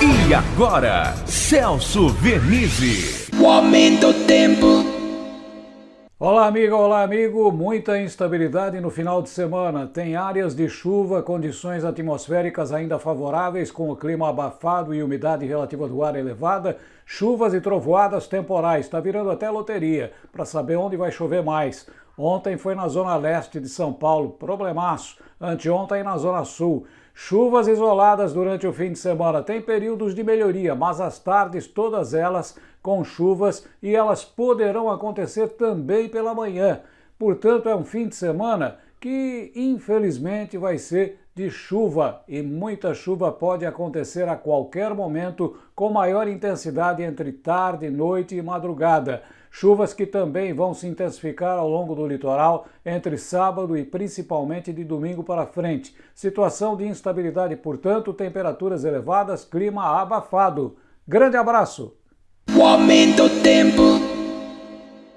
E agora, Celso Vernizzi. O aumento do tempo. Olá, amiga, olá, amigo. Muita instabilidade no final de semana. Tem áreas de chuva, condições atmosféricas ainda favoráveis, com o clima abafado e umidade relativa do ar elevada, chuvas e trovoadas temporais. Está virando até loteria para saber onde vai chover mais. Ontem foi na zona leste de São Paulo, problemaço. Anteontem na zona sul. Chuvas isoladas durante o fim de semana. Tem períodos de melhoria, mas as tardes, todas elas com chuvas e elas poderão acontecer também pela manhã. Portanto, é um fim de semana que infelizmente vai ser de chuva e muita chuva pode acontecer a qualquer momento com maior intensidade entre tarde, noite e madrugada. Chuvas que também vão se intensificar ao longo do litoral entre sábado e principalmente de domingo para frente. Situação de instabilidade, portanto, temperaturas elevadas, clima abafado. Grande abraço! O aumento tempo.